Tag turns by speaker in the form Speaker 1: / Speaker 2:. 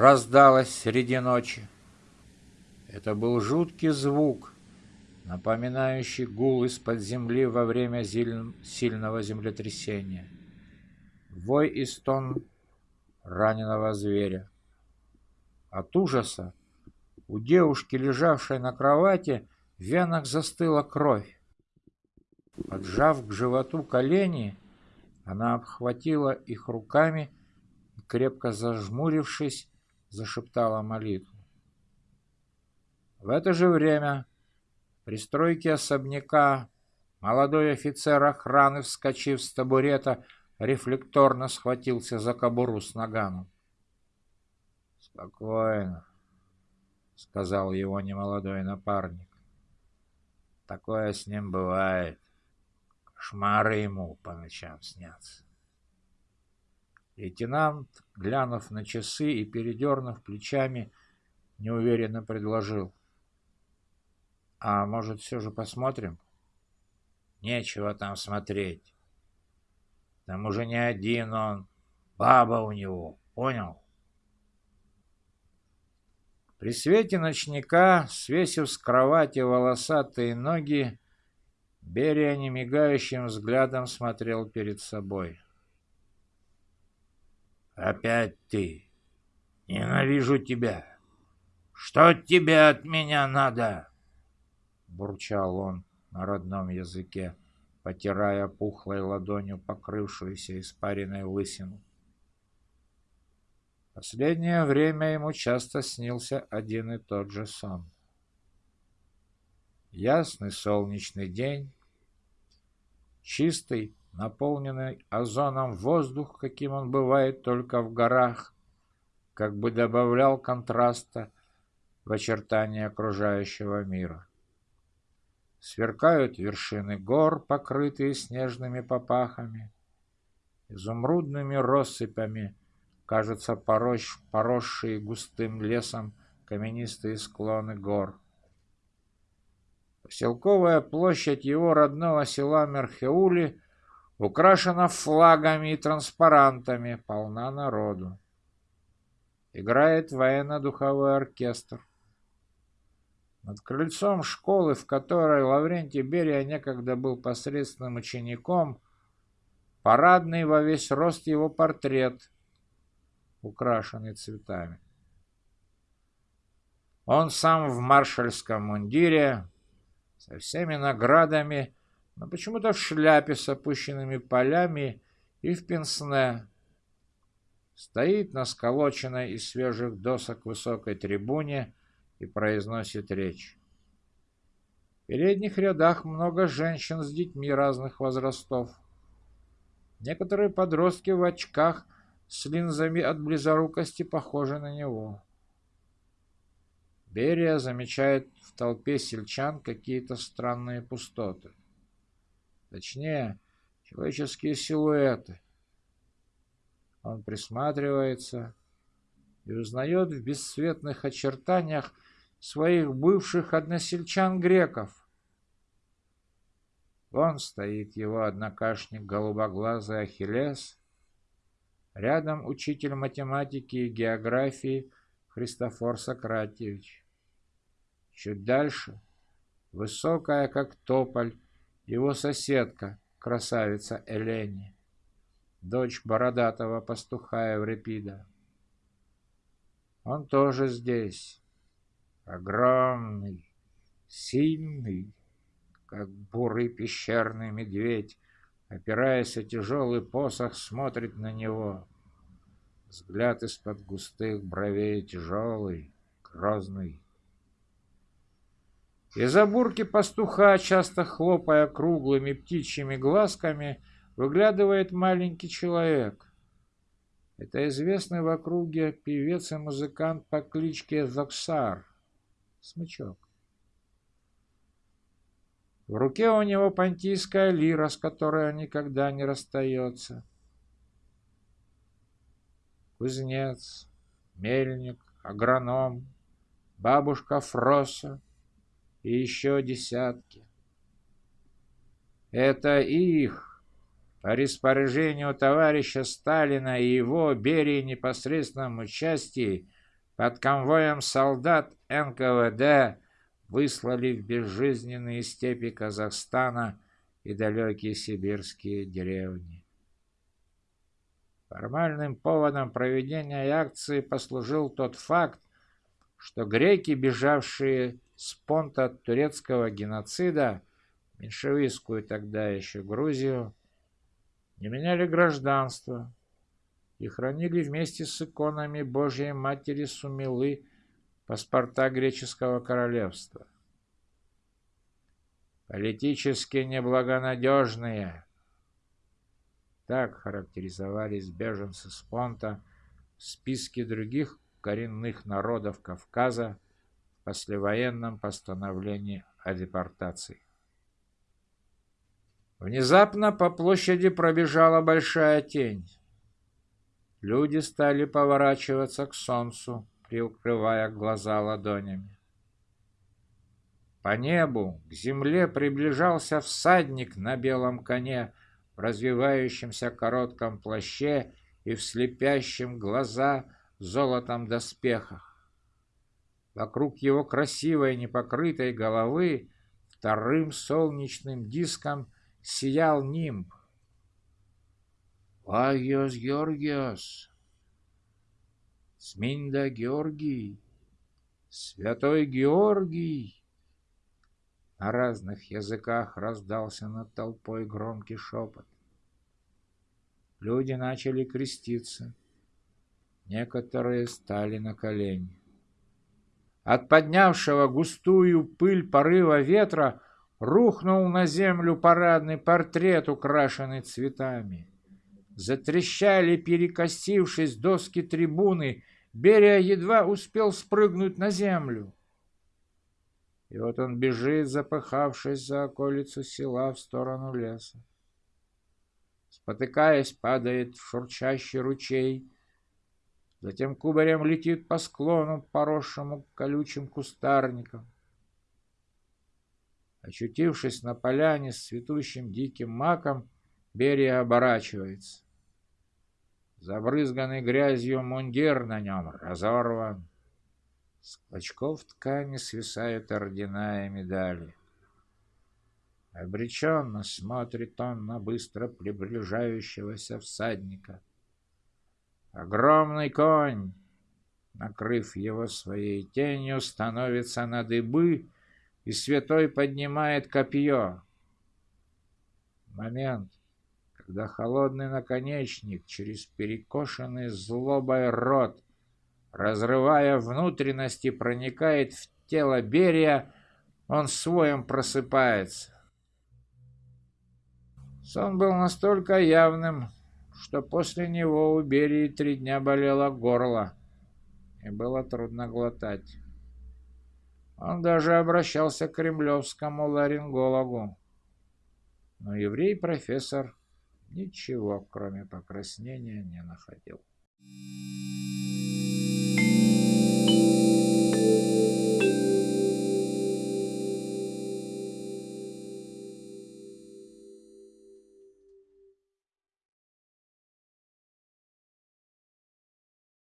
Speaker 1: раздалось среди ночи. Это был жуткий звук, напоминающий гул из-под земли во время сильного землетрясения. Вой и стон раненого зверя. От ужаса у девушки, лежавшей на кровати, в венах застыла кровь. Поджав к животу колени, она обхватила их руками крепко зажмурившись, зашептала молитву. В это же время при стройке особняка молодой офицер охраны, вскочив с табурета, рефлекторно схватился за кобуру с наганом. «Спокойно», — сказал его немолодой напарник. «Такое с ним бывает. Кошмары ему по ночам снятся». Лейтенант, глянув на часы и передернув плечами, неуверенно предложил. «А может, все же посмотрим?» «Нечего там смотреть. Там уже не один он, баба у него, понял?» При свете ночника, свесив с кровати волосатые ноги, Берия немигающим взглядом смотрел перед собой. «Опять ты! Ненавижу тебя! Что тебе от меня надо?» Бурчал он на родном языке, потирая пухлой ладонью покрывшуюся испаренной лысину. Последнее время ему часто снился один и тот же сон. Ясный солнечный день, чистый, наполненный озоном воздух, каким он бывает только в горах, как бы добавлял контраста в очертания окружающего мира. Сверкают вершины гор, покрытые снежными попахами, изумрудными россыпями, кажутся порощ, поросшие густым лесом каменистые склоны гор. Поселковая площадь его родного села Мерхеули Украшена флагами и транспарантами, полна народу. Играет военно-духовой оркестр. Над крыльцом школы, в которой Лаврентий Берия некогда был посредственным учеником, парадный во весь рост его портрет, украшенный цветами. Он сам в маршальском мундире, со всеми наградами, но почему-то в шляпе с опущенными полями и в пенсне. Стоит на сколоченной из свежих досок высокой трибуне и произносит речь. В передних рядах много женщин с детьми разных возрастов. Некоторые подростки в очках с линзами от близорукости похожи на него. Берия замечает в толпе сельчан какие-то странные пустоты. Точнее, человеческие силуэты. Он присматривается и узнает в бесцветных очертаниях своих бывших односельчан-греков. Вон стоит его однокашник голубоглазый Ахиллес, рядом учитель математики и географии Христофор Сократьевич. Чуть дальше, высокая, как тополь, его соседка, красавица Элени, дочь бородатого пастуха Еврипида. Он тоже здесь, огромный, сильный, как бурый пещерный медведь, опираясь о тяжелый посох, смотрит на него. Взгляд из-под густых бровей тяжелый, грозный. Из-за бурки пастуха, часто хлопая круглыми птичьими глазками, выглядывает маленький человек. Это известный в округе певец и музыкант по кличке Зоксар, смычок. В руке у него понтийская лира, с которой он никогда не расстается. Кузнец, мельник, агроном, бабушка Фроса — и еще десятки. Это их, по распоряжению товарища Сталина и его Берии непосредственном участии, под конвоем солдат НКВД выслали в безжизненные степи Казахстана и далекие сибирские деревни. Формальным поводом проведения акции послужил тот факт, что греки, бежавшие с понта турецкого геноцида, меньшевистскую тогда еще Грузию, не меняли гражданство и хранили вместе с иконами Божьей Матери Сумилы паспорта греческого королевства. Политически неблагонадежные. Так характеризовались беженцы с Понта в списке других коренных народов Кавказа послевоенном постановлении о депортации. Внезапно по площади пробежала большая тень. Люди стали поворачиваться к солнцу, прикрывая глаза ладонями. По небу к земле приближался всадник на белом коне в развивающемся коротком плаще и в слепящем глаза золотом доспехах. Вокруг его красивой непокрытой головы вторым солнечным диском сиял нимб. «Агиос Георгиос! Сминда Георгий! Святой Георгий!» На разных языках раздался над толпой громкий шепот. Люди начали креститься. Некоторые стали на колени. От поднявшего густую пыль порыва ветра рухнул на землю парадный портрет, украшенный цветами. Затрещали, перекосившись доски трибуны, Берия едва успел спрыгнуть на землю. И вот он бежит, запыхавшись за околицу села в сторону леса. Спотыкаясь, падает в шурчащий ручей, затем кубарем летит по склону, поросшему колючим кустарником. Очутившись на поляне с цветущим диким маком, Берия оборачивается. Забрызганный грязью мундир на нем разорван. С клочков ткани свисают ордена и медали. Обреченно смотрит он на быстро приближающегося всадника. Огромный конь, накрыв его своей тенью, становится на дыбы, и святой поднимает копье. Момент, когда холодный наконечник через перекошенный злобой рот разрывая внутренности, проникает в тело Берия, он своем просыпается. Сон был настолько явным, что после него у Берии три дня болело горло, и было трудно глотать. Он даже обращался к кремлевскому ларингологу. Но еврей-профессор ничего, кроме покраснения, не находил.